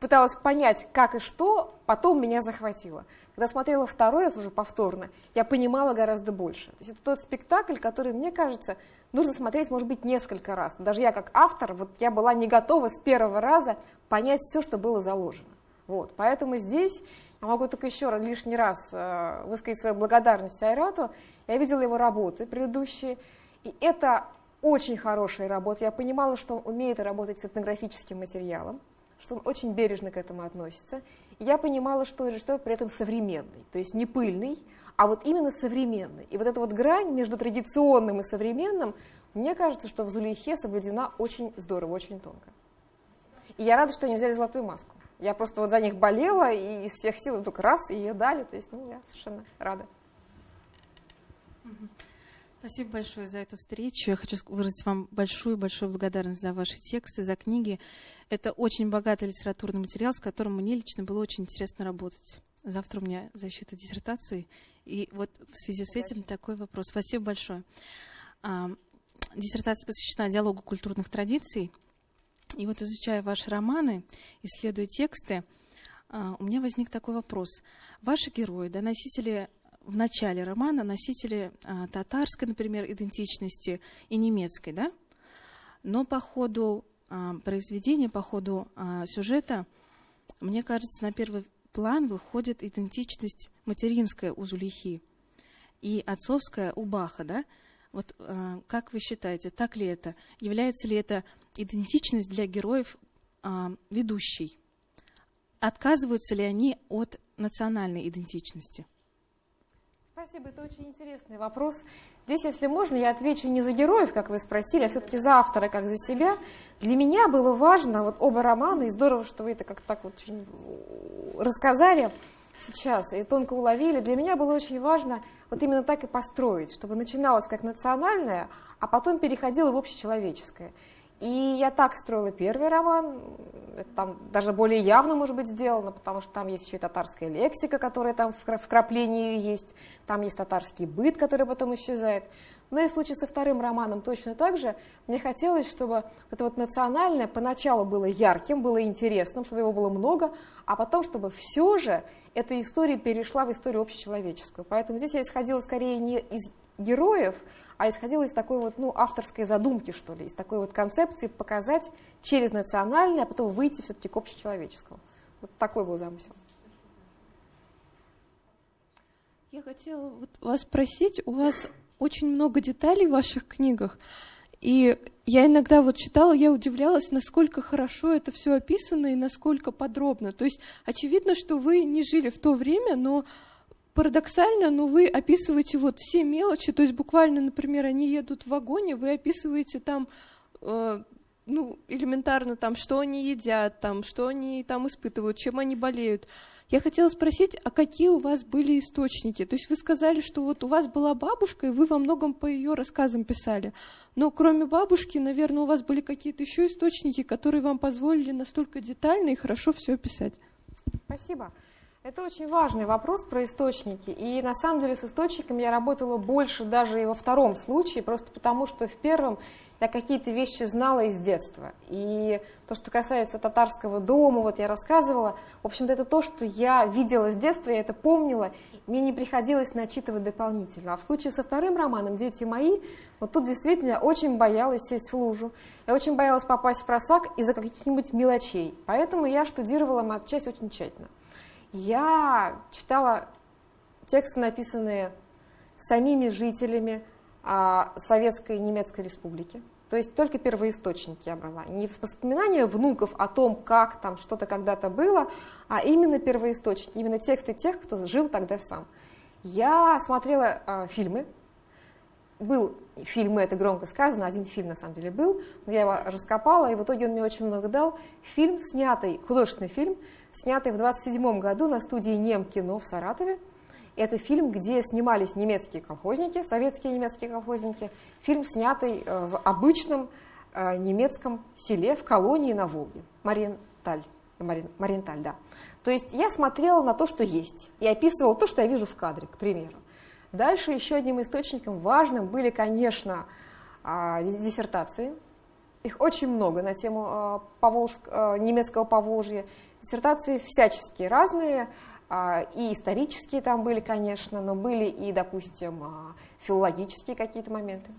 пыталась понять, как и что, потом меня захватило. Когда смотрела второй раз уже повторно, я понимала гораздо больше. То есть это тот спектакль, который, мне кажется, нужно смотреть, может быть, несколько раз. Даже я как автор, вот я была не готова с первого раза понять все, что было заложено. Вот. Поэтому здесь я могу только еще раз, лишний раз э, высказать свою благодарность Айрату. Я видела его работы предыдущие, и это очень хорошая работа. Я понимала, что он умеет работать с этнографическим материалом, что он очень бережно к этому относится. Я понимала, что режиссер при этом современный, то есть не пыльный, а вот именно современный. И вот эта вот грань между традиционным и современным, мне кажется, что в Зулейхе соблюдена очень здорово, очень тонко. И я рада, что они взяли золотую маску. Я просто вот за них болела, и из всех сил вдруг раз, и ее дали. То есть, ну, я совершенно рада. Спасибо большое за эту встречу. Я хочу выразить вам большую-большую благодарность за ваши тексты, за книги. Это очень богатый литературный материал, с которым мне лично было очень интересно работать. Завтра у меня защита диссертации. И вот в связи с этим такой вопрос. Спасибо большое. А, диссертация посвящена диалогу культурных традиций. И вот изучая ваши романы, исследуя тексты, а, у меня возник такой вопрос. Ваши герои, да, носители в начале романа носители а, татарской, например, идентичности и немецкой, да? Но по ходу а, произведения, по ходу а, сюжета, мне кажется, на первый план выходит идентичность материнская у Зулихи и отцовская у Баха, да? Вот как вы считаете, так ли это? Является ли это идентичность для героев ведущей? Отказываются ли они от национальной идентичности? Спасибо, это очень интересный вопрос. Здесь, если можно, я отвечу не за героев, как вы спросили, а все-таки за автора, как за себя. Для меня было важно, вот оба романа, и здорово, что вы это как-то так вот очень рассказали сейчас и тонко уловили. Для меня было очень важно вот именно так и построить, чтобы начиналось как национальное, а потом переходило в общечеловеческое. И я так строила первый роман, там даже более явно, может быть, сделано, потому что там есть еще и татарская лексика, которая там в вкраплении есть, там есть татарский быт, который потом исчезает. Но и в случае со вторым романом точно так же. Мне хотелось, чтобы это вот национальное поначалу было ярким, было интересным, чтобы его было много, а потом, чтобы все же эта история перешла в историю общечеловеческую. Поэтому здесь я исходила скорее не из героев, а исходила из такой вот, ну, авторской задумки, что ли, из такой вот концепции показать через национальное, а потом выйти все-таки к общечеловеческому. Вот такой был замысел. Я хотела вот вас спросить, у вас очень много деталей в ваших книгах, и я иногда вот читала, я удивлялась, насколько хорошо это все описано и насколько подробно. То есть очевидно, что вы не жили в то время, но парадоксально, но вы описываете вот все мелочи, то есть буквально, например, они едут в вагоне, вы описываете там, э, ну, элементарно там, что они едят, там, что они там испытывают, чем они болеют. Я хотела спросить, а какие у вас были источники? То есть вы сказали, что вот у вас была бабушка, и вы во многом по ее рассказам писали. Но кроме бабушки, наверное, у вас были какие-то еще источники, которые вам позволили настолько детально и хорошо все описать. Спасибо. Это очень важный вопрос про источники. И на самом деле с источниками я работала больше даже и во втором случае, просто потому что в первом я какие-то вещи знала из детства. И то, что касается татарского дома, вот я рассказывала, в общем-то, это то, что я видела с детства, я это помнила, мне не приходилось начитывать дополнительно. А в случае со вторым романом «Дети мои», вот тут действительно я очень боялась сесть в лужу, я очень боялась попасть в просак из-за каких-нибудь мелочей. Поэтому я штудировала матчасть очень тщательно. Я читала тексты, написанные самими жителями а, Советской Немецкой Республики. То есть только первоисточники я брала. Не воспоминания внуков о том, как там что-то когда-то было, а именно первоисточники, именно тексты тех, кто жил тогда сам. Я смотрела э, фильмы, был фильмы, это громко сказано, один фильм на самом деле был, но я его раскопала, и в итоге он мне очень много дал. Фильм, снятый, художественный фильм, снятый в 27 году на студии Немкино в Саратове. Это фильм, где снимались немецкие колхозники, советские немецкие колхозники. Фильм, снятый э, в обычном э, немецком селе в колонии на Волге, Мариенталь. Марин, Мариенталь, да. То есть я смотрела на то, что есть, и описывала то, что я вижу в кадре, к примеру. Дальше еще одним источником важным были, конечно, а, диссертации. Их очень много на тему а, Поволжск, немецкого Поволжья. Диссертации всяческие, разные, и исторические там были, конечно, но были и, допустим, филологические какие-то моменты.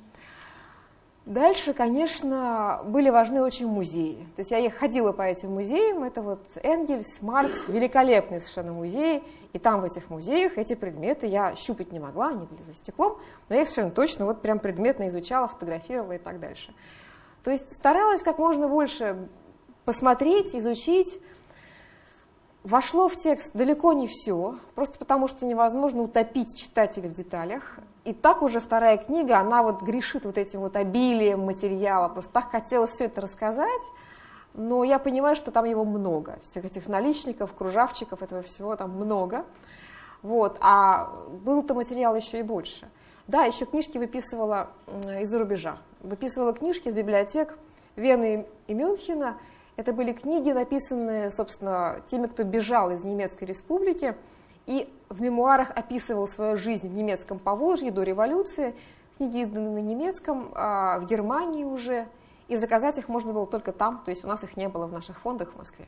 Дальше, конечно, были важны очень музеи. То есть я ходила по этим музеям, это вот Энгельс, Маркс, великолепные совершенно музеи, и там в этих музеях эти предметы я щупать не могла, они были за стеклом, но я совершенно точно вот прям предметно изучала, фотографировала и так дальше. То есть старалась как можно больше посмотреть, изучить, Вошло в текст далеко не все, просто потому что невозможно утопить читателя в деталях. И так уже вторая книга, она вот грешит вот этим вот обилием материала. Просто так хотелось все это рассказать, но я понимаю, что там его много. Всех этих наличников, кружавчиков, этого всего там много. Вот. А был-то материал еще и больше. Да, еще книжки выписывала из-за рубежа. Выписывала книжки из библиотек Вены и Мюнхена – это были книги, написанные, собственно, теми, кто бежал из Немецкой республики и в мемуарах описывал свою жизнь в немецком Поволжье до революции. Книги изданы на немецком, а в Германии уже, и заказать их можно было только там, то есть у нас их не было в наших фондах в Москве.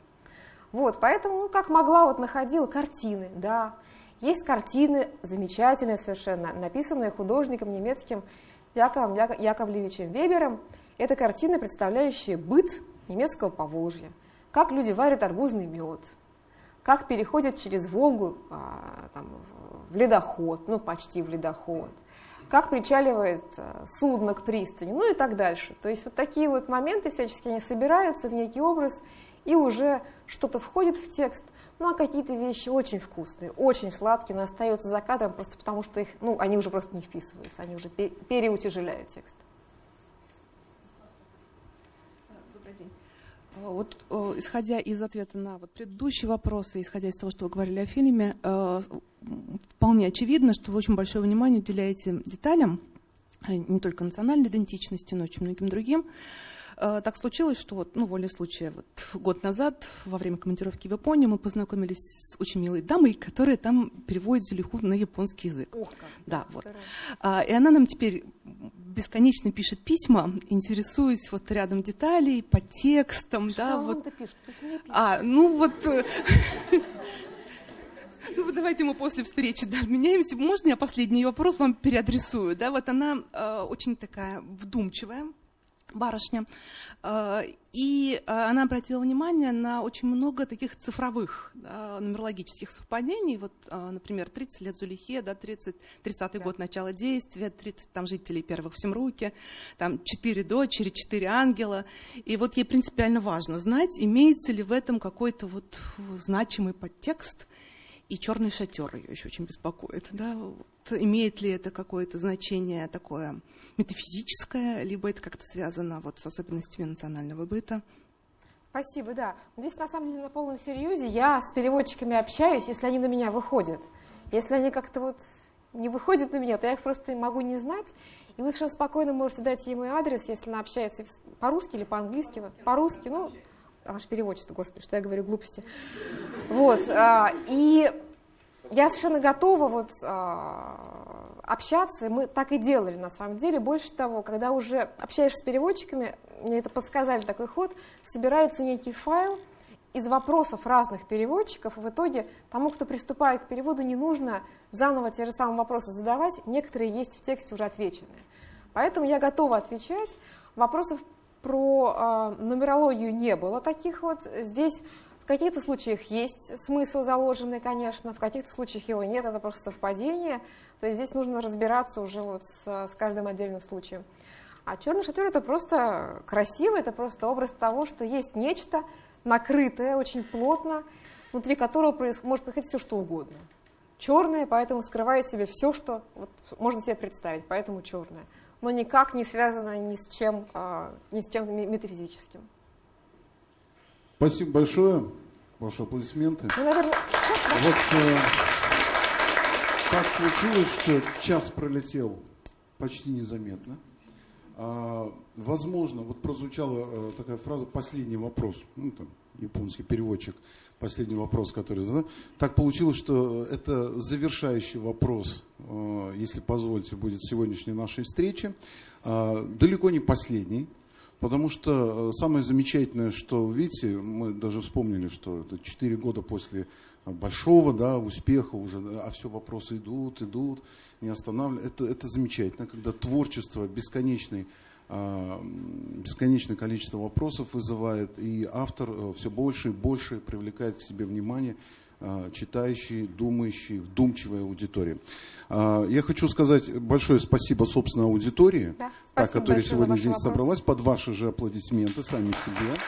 Вот, поэтому, ну, как могла, вот находила картины, да. Есть картины замечательные совершенно, написанные художником немецким Яковом Яковлевичем Вебером. Это картины, представляющие быт немецкого Поволжья, как люди варят арбузный мед, как переходят через Волгу а, там, в ледоход, ну почти в ледоход, как причаливает а, судно к пристани, ну и так дальше. То есть вот такие вот моменты всячески они собираются в некий образ, и уже что-то входит в текст, ну а какие-то вещи очень вкусные, очень сладкие, но остаются за кадром просто потому, что их, ну, они уже просто не вписываются, они уже переутяжеляют текст. А, вот э, исходя из ответа на вот предыдущие вопросы, исходя из того, что вы говорили о фильме, э, вполне очевидно, что вы очень большое внимание уделяете деталям, э, не только национальной идентичности, но и очень многим другим. Так случилось, что вот, ну, волей случая, вот год назад, во время командировки в Японию, мы познакомились с очень милой дамой, которая там переводит Зелиху на японский язык. Ох, как да, вот. И она нам теперь бесконечно пишет письма, интересуясь вот рядом деталей, по текстам, Что да, вот. Пишет? А, ну вот. э, ну, давайте мы после встречи да, меняемся. Можно я последний вопрос вам переадресую? Да, вот она э, очень такая вдумчивая, барышня. Э, и э, она обратила внимание на очень много таких цифровых да, нумерологических совпадений. Вот, э, например, 30 лет Зулихе, да, 30, 30-й да. год начала действия, 30 там, жителей первых в Семруке, там 4 дочери, 4 ангела. И вот ей принципиально важно знать, имеется ли в этом какой-то вот значимый подтекст, и черный шатер ее еще очень беспокоит. Да? Вот, имеет ли это какое-то значение такое метафизическое, либо это как-то связано вот, с особенностями национального быта? Спасибо, да. Здесь на самом деле на полном серьезе я с переводчиками общаюсь, если они на меня выходят. Если они как-то вот не выходят на меня, то я их просто могу не знать. И вы совершенно спокойно можете дать мой адрес, если она общается по-русски или по-английски. По-русски, ну, аж переводчество, господи, что я говорю глупости. Вот, а, и я совершенно готова вот а, общаться, мы так и делали на самом деле. Больше того, когда уже общаешься с переводчиками, мне это подсказали такой ход, собирается некий файл из вопросов разных переводчиков, и в итоге тому, кто приступает к переводу, не нужно заново те же самые вопросы задавать, некоторые есть в тексте уже отвеченные. Поэтому я готова отвечать. Вопросов про э, нумерологию не было таких вот. Здесь в каких-то случаях есть смысл заложенный, конечно, в каких-то случаях его нет, это просто совпадение. То есть здесь нужно разбираться уже вот с, с каждым отдельным случаем. А черный шатер это просто красиво, это просто образ того, что есть нечто накрытое очень плотно, внутри которого может происходить все что угодно. Черное, поэтому скрывает себе все, что вот, можно себе представить, поэтому черное. Но никак не связано ни с чем, а, ни с чем метафизическим. Спасибо большое. Ваши аплодисменты. Ну, наверное, Вот э, так случилось, что час пролетел почти незаметно. А, возможно, вот прозвучала э, такая фраза «последний вопрос». Ну, там, японский переводчик, последний вопрос, который задал. Так получилось, что это завершающий вопрос, э, если позволите, будет сегодняшней нашей встречи. А, далеко не последний. Потому что э, самое замечательное, что, видите, мы даже вспомнили, что это 4 года после большого да, успеха уже, а все вопросы идут, идут, не останавливаются. Это, это замечательно, когда творчество бесконечный, бесконечное количество вопросов вызывает, и автор э, все больше и больше привлекает к себе внимание а, читающей, думающей, вдумчивой аудитории. А, Я хочу сказать большое спасибо, собственно, аудитории, Да, та, которая сегодня здесь вопросы. собралась, под ваши же аплодисменты сами себе.